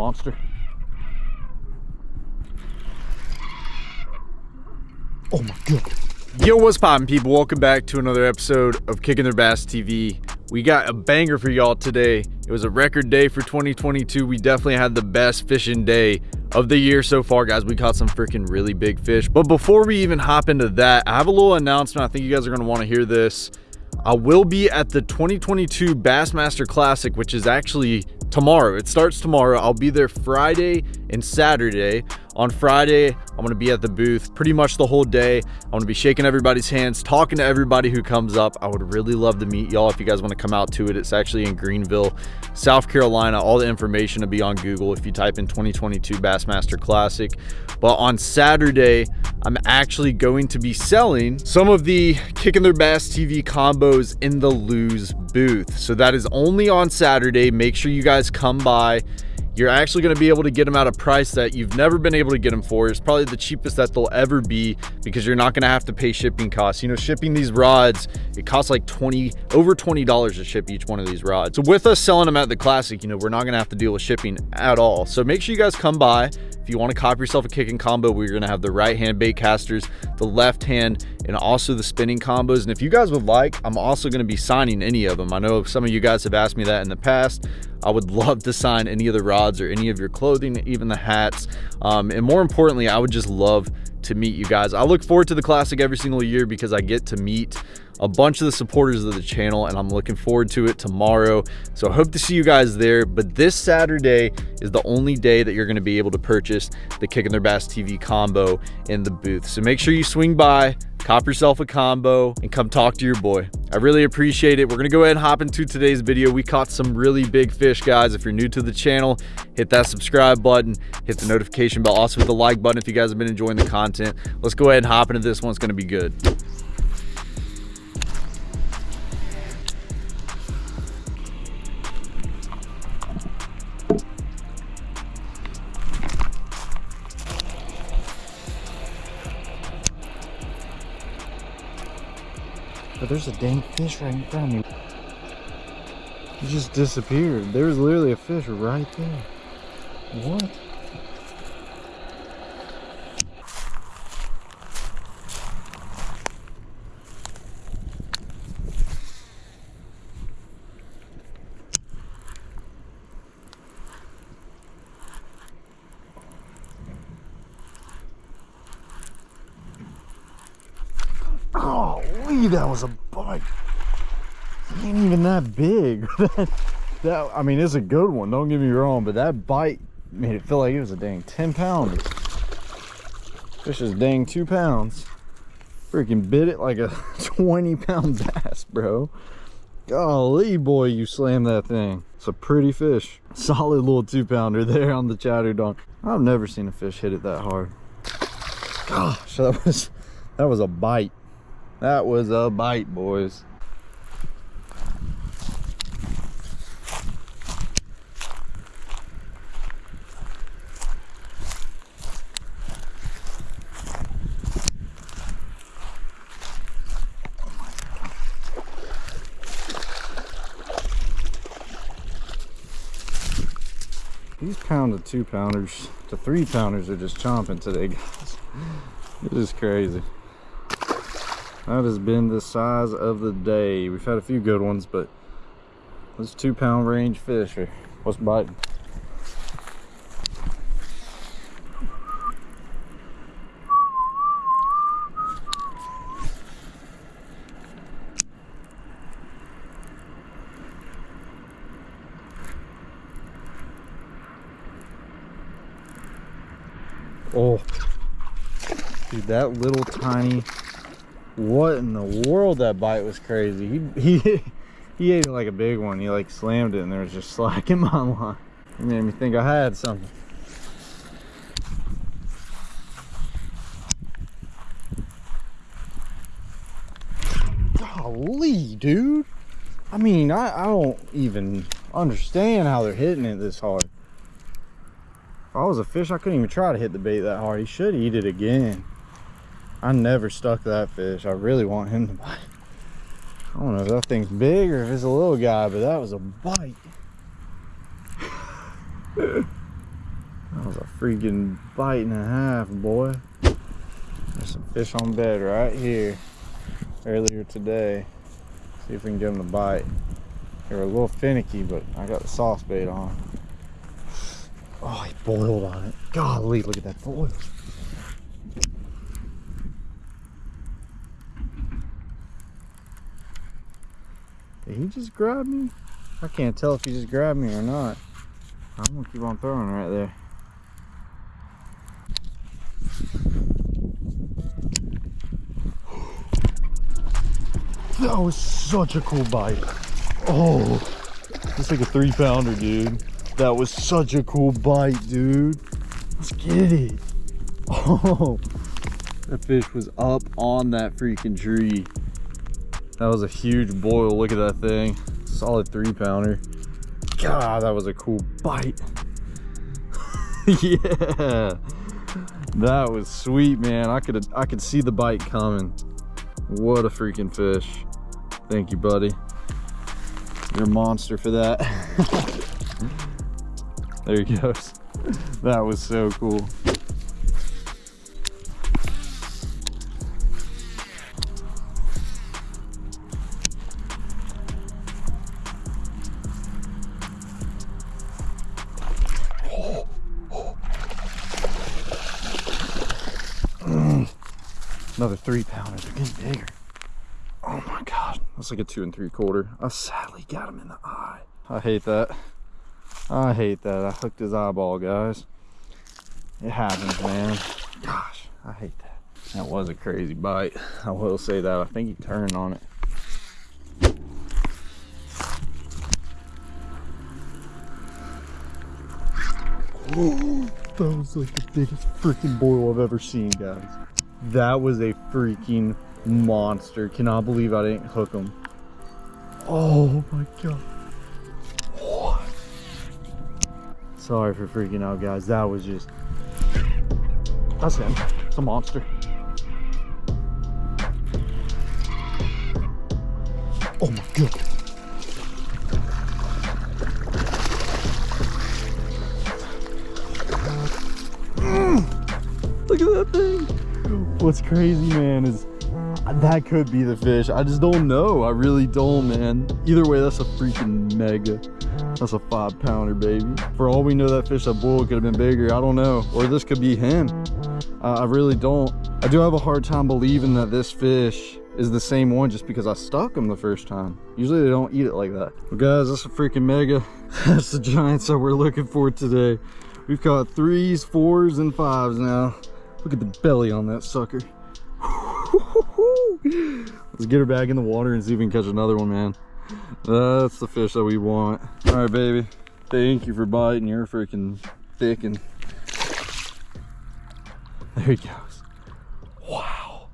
monster. Oh my god. Yo, what's poppin' people? Welcome back to another episode of Kicking Their Bass TV. We got a banger for y'all today. It was a record day for 2022. We definitely had the best fishing day of the year so far, guys. We caught some freaking really big fish. But before we even hop into that, I have a little announcement. I think you guys are gonna wanna hear this. I will be at the 2022 Bassmaster Classic, which is actually tomorrow. It starts tomorrow. I'll be there Friday and Saturday. On Friday, I'm going to be at the booth pretty much the whole day. I'm going to be shaking everybody's hands, talking to everybody who comes up. I would really love to meet y'all if you guys want to come out to it. It's actually in Greenville, South Carolina. All the information will be on Google if you type in 2022 Bassmaster Classic. But on Saturday, I'm actually going to be selling some of the Kicking Their Bass TV combos in the Lew's booth. So that is only on Saturday. Make sure you guys come by you're actually going to be able to get them at a price that you've never been able to get them for. It's probably the cheapest that they'll ever be because you're not going to have to pay shipping costs. You know, shipping these rods, it costs like 20, over $20 to ship each one of these rods. So with us selling them at the Classic, you know, we're not going to have to deal with shipping at all. So make sure you guys come by. You want to copy yourself a kicking combo, we're going to have the right hand bait casters, the left hand, and also the spinning combos. And if you guys would like, I'm also going to be signing any of them. I know some of you guys have asked me that in the past. I would love to sign any of the rods or any of your clothing, even the hats. Um, and more importantly, I would just love to meet you guys. I look forward to the classic every single year because I get to meet a bunch of the supporters of the channel and I'm looking forward to it tomorrow. So I hope to see you guys there. But this Saturday is the only day that you're going to be able to purchase the Kicking Their Bass TV combo in the booth. So make sure you swing by, cop yourself a combo and come talk to your boy. I really appreciate it. We're going to go ahead and hop into today's video. We caught some really big fish, guys. If you're new to the channel, hit that subscribe button, hit the notification bell, also hit the like button if you guys have been enjoying the content. Let's go ahead and hop into this one. It's going to be good. There's a dang fish right in front of me. He just disappeared. There's literally a fish right there. What? Golly, that was a bite. It ain't even that big. that, that, I mean, it's a good one, don't get me wrong, but that bite made it feel like it was a dang 10 pounder. Fish is dang two pounds. Freaking bit it like a 20 pound bass, bro. Golly, boy, you slammed that thing. It's a pretty fish. Solid little two pounder there on the chatter donk. I've never seen a fish hit it that hard. Gosh, that was, that was a bite. That was a bite, boys. These pound to two pounders to three pounders are just chomping today, guys. It is crazy. That has been the size of the day. We've had a few good ones, but those two pound range fish are what's biting. Oh, dude, that little tiny what in the world? That bite was crazy. He he he ate it like a big one. He like slammed it and there was just slack in my line. It made me think i had something. Golly dude. I mean i i don't even understand how they're hitting it this hard. If i was a fish i couldn't even try to hit the bait that hard. He should eat it again I never stuck that fish. I really want him to bite. I don't know if that thing's big or if it's a little guy, but that was a bite. That was a freaking bite and a half, boy. There's some fish on bed right here earlier today. See if we can get them to bite. They were a little finicky, but I got the sauce bait on. Oh, he boiled on it. Golly, look at that boil. Did he just grab me? I can't tell if he just grabbed me or not. I'm gonna keep on throwing right there. That was such a cool bite. Oh, it's like a three pounder, dude. That was such a cool bite, dude. Let's get it. Oh, that fish was up on that freaking tree. That was a huge boil. Look at that thing. Solid three pounder. God, that was a cool bite. yeah. That was sweet, man. I could I could see the bite coming. What a freaking fish. Thank you, buddy. You're a monster for that. there he goes. That was so cool. Another three pounder. They're getting bigger. Oh my god. That's like a two and three quarter. I sadly got him in the eye. I hate that. I hate that. I hooked his eyeball, guys. It happens, man. Gosh, I hate that. That was a crazy bite. I will say that. I think he turned on it. that was like the biggest freaking boil I've ever seen, guys. That was a freaking monster. Cannot believe I didn't hook him. Oh my god. What? Sorry for freaking out, guys. That was just. That's him. It's a monster. What's crazy, man, is that could be the fish. I just don't know. I really don't, man. Either way, that's a freaking mega. That's a five pounder, baby. For all we know, that fish that boiled could have been bigger. I don't know. Or this could be him. Uh, I really don't. I do have a hard time believing that this fish is the same one just because I stuck him the first time. Usually they don't eat it like that. Well, guys, that's a freaking mega. That's the giants that we're looking for today. We've caught threes, fours, and fives now. Look at the belly on that sucker. Let's get her back in the water and see if we can catch another one, man. That's the fish that we want. All right, baby. Thank you for biting. You're freaking thick and there he goes. Wow.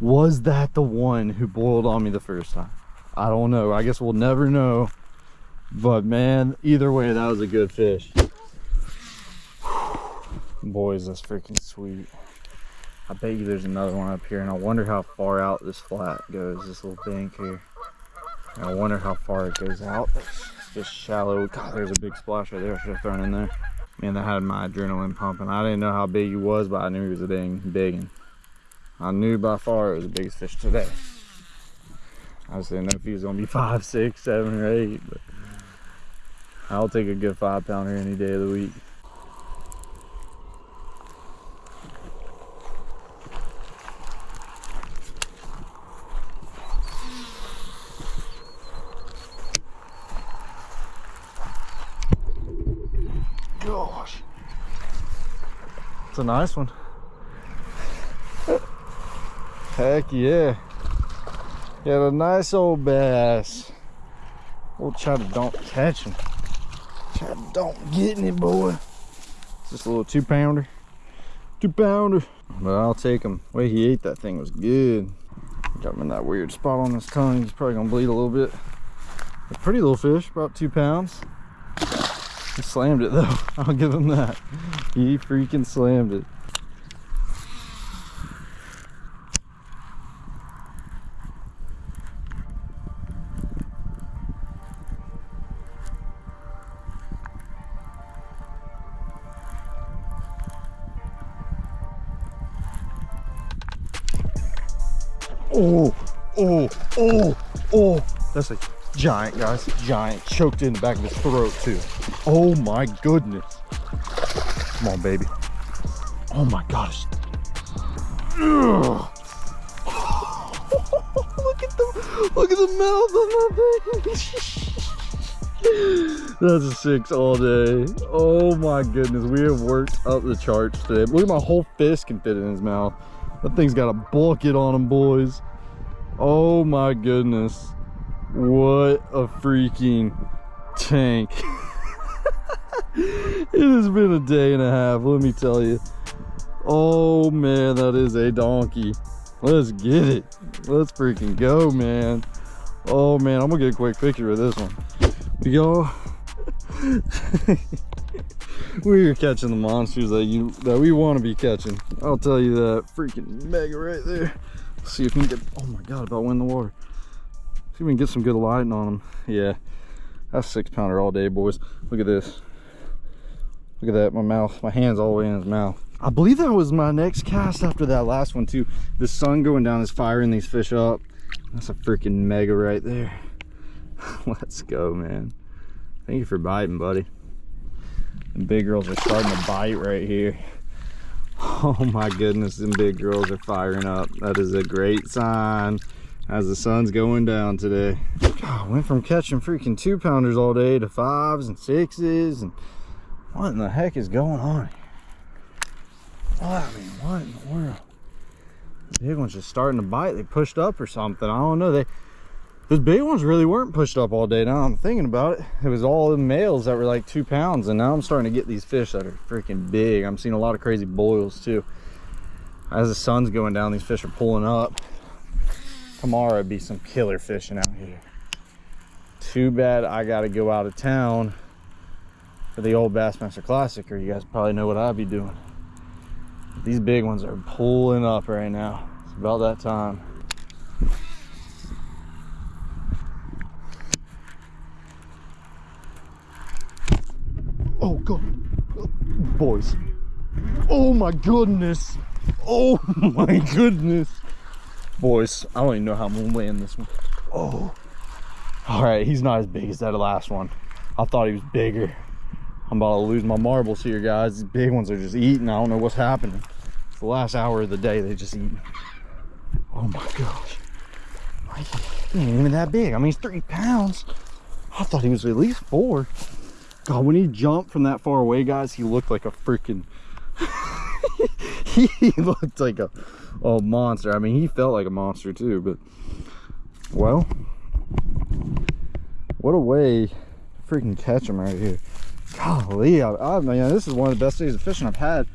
Was that the one who boiled on me the first time? I don't know. I guess we'll never know. But man, either way, that was a good fish. Boys, that's freaking sweet. I bet you there's another one up here, and I wonder how far out this flat goes, this little bank here. And I wonder how far it goes out. It's just shallow. God, there's a big splash right there. I should have thrown in there. Man, that had my adrenaline pumping. I didn't know how big he was, but I knew he was a dang big one. I knew by far it was the biggest fish today. I just didn't know if he was gonna be five, six, seven, or eight, but I'll take a good five pounder any day of the week. Gosh. It's a nice one. Heck yeah. Got a nice old bass. We'll try to don't catch him. Try to don't get it, boy. It's just a little two pounder. Two pounder. But I'll take him. The way he ate that thing was good. Got him in that weird spot on his tongue. He's probably gonna bleed a little bit. A pretty little fish, about two pounds. He slammed it though. I'll give him that. He freaking slammed it. Giant, guys. Giant. Choked in the back of his throat, too. Oh my goodness. Come on, baby. Oh my gosh. Look at the look at the mouth on that thing. That's a six all day. Oh my goodness, we have worked up the charts today. Look at my whole fist can fit in his mouth. That thing's got a bucket on him, boys. Oh my goodness. What a freaking tank. it has been a day and a half, let me tell you. Oh man, that is a donkey. Let's get it. Let's freaking go, man. Oh man, I'm gonna get a quick picture of this one. We go. We're catching the monsters that you that we want to be catching. I'll tell you that. Freaking mega right there. Let's see if we can get. Oh my god, about win the water. See if we can get some good lighting on them. Yeah, that's six pounder all day, boys. Look at this. Look at that. My mouth, my hands all the way in his mouth. I believe that was my next cast after that last one too. The sun going down is firing these fish up. That's a freaking mega right there. Let's go, man. Thank you for biting, buddy. The big girls are starting to bite right here. Oh my goodness, them big girls are firing up. That is a great sign as the sun's going down today. God, went from catching freaking two pounders all day to fives and sixes and what in the heck is going on here? I mean, what in the world? The big one's just starting to bite. They pushed up or something. I don't know. They those big ones really weren't pushed up all day. Now I'm thinking about it. It was all the males that were like two pounds, and now I'm starting to get these fish that are freaking big. I'm seeing a lot of crazy boils too. As the sun's going down, these fish are pulling up. Tomorrow would be some killer fishing out here. Too bad I gotta go out of town for the old Bassmaster Classic, or you guys probably know what I'd be doing. These big ones are pulling up right now. It's about that time. Oh god. Boys. Oh my goodness. Oh my goodness. Boys, I don't even know how I'm gonna land this one. Oh. Alright, he's not as big as that last one. I thought he was bigger. I'm about to lose my marbles here, guys. These big ones are just eating. I don't know what's happening. It's the last hour of the day, they just eat. Oh my gosh. He ain't even that big. I mean, he's three pounds. I thought he was at least four. God, when he jumped from that far away, guys, he looked like a freaking... he looked like a, a monster. I mean, he felt like a monster too, but... Well... What a way to freaking catch him right here. Golly, I, I mean, this is one of the best days of fishing I've had.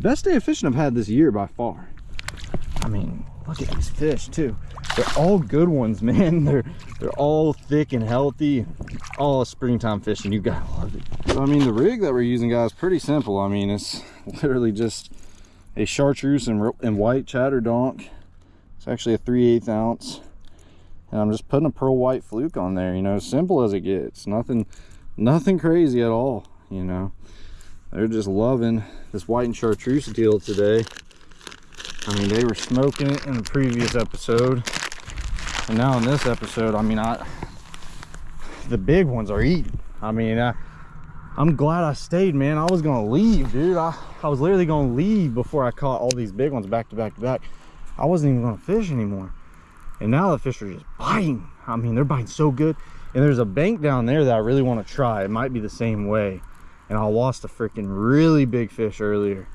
Best day of fishing I've had this year by far. I mean, look at these fish too. They're all good ones, man. They're they're all thick and healthy. All springtime fishing. You gotta love it. So I mean, the rig that we're using, guys, pretty simple. I mean, it's literally just a chartreuse and, and white chatter donk. It's actually a 3 8 ounce. And I'm just putting a pearl white fluke on there, you know, simple as it gets. Nothing nothing crazy at all you know they're just loving this white and chartreuse deal today i mean they were smoking it in the previous episode and now in this episode i mean i the big ones are eating i mean I, i'm glad i stayed man i was gonna leave dude i i was literally gonna leave before i caught all these big ones back to back to back i wasn't even gonna fish anymore and now the fish are just biting i mean they're biting so good and there's a bank down there that I really want to try. It might be the same way. And I lost a freaking really big fish earlier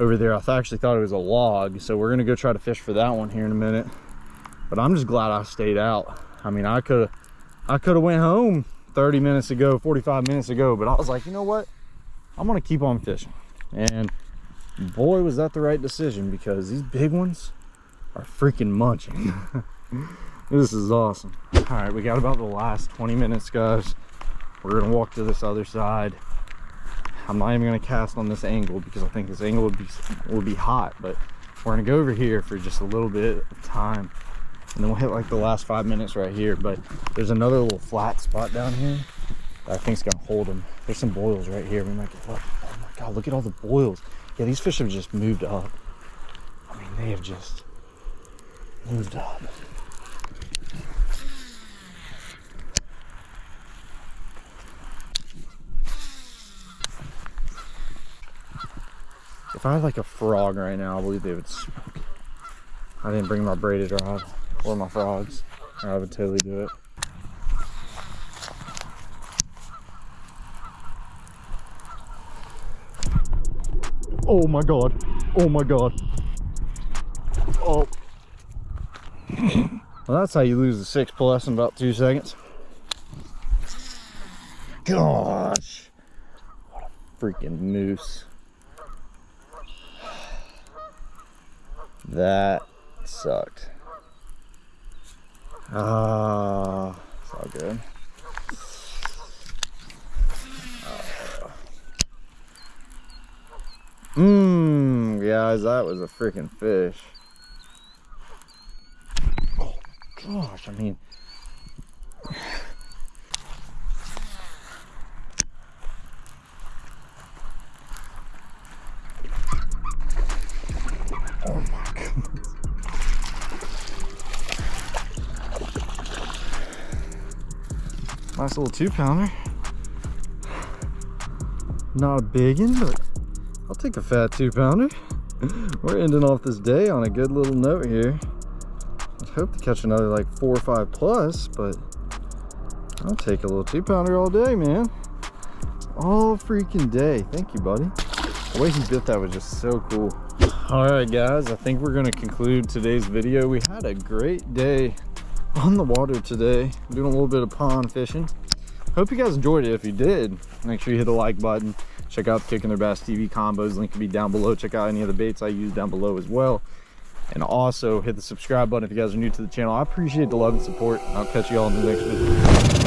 over there. I actually thought it was a log. So we're to go try to fish for that one here in a minute. But I'm just glad I stayed out. I mean, I could have I could have went home 30 minutes ago, 45 minutes ago. But I was like, you know what? I'm to keep on fishing. And boy, was that the right decision because these big ones are freaking munching. this is awesome all right we got about the last 20 minutes guys we're gonna walk to this other side i'm not even gonna cast on this angle because i think this angle would be would be hot but we're gonna go over here for just a little bit of time and then we'll hit like the last five minutes right here but there's another little flat spot down here that i think's gonna hold them there's some boils right here. We might get lucky oh my god look at all the boils. Yeah these fish have just moved up. I mean they have just moved up. If I had like a frog right now, I believe they would smoke. I didn't bring my braided rod or my frogs, or I would totally do it. Oh my god. Oh my god. Oh. well, that's how you lose the six plus in about two seconds. Gosh. What a freaking moose. That sucked. Ah, it's all good. Mmm, guys, that was a freaking fish. Oh gosh, I mean. Nice little two pounder. Not a big one, but I'll take a fat two pounder. We're ending off this day on a good little note here. I hope to catch another like four or five plus, but I'll take a little two pounder all day, man. All freaking day. Thank you, buddy. The way he bit that was just so cool. All right, guys, I think we're gonna conclude today's video. We had a great day on the water today, doing a little bit of pond fishing. Hope you guys enjoyed it. If you did, make sure you hit the like button. Check out the Kicking Their Bass TV combos. Link will be down below. Check out any of the baits I use down below as well. And also hit the subscribe button if you guys are new to the channel. I appreciate the love and support. I'll catch you all in the next video.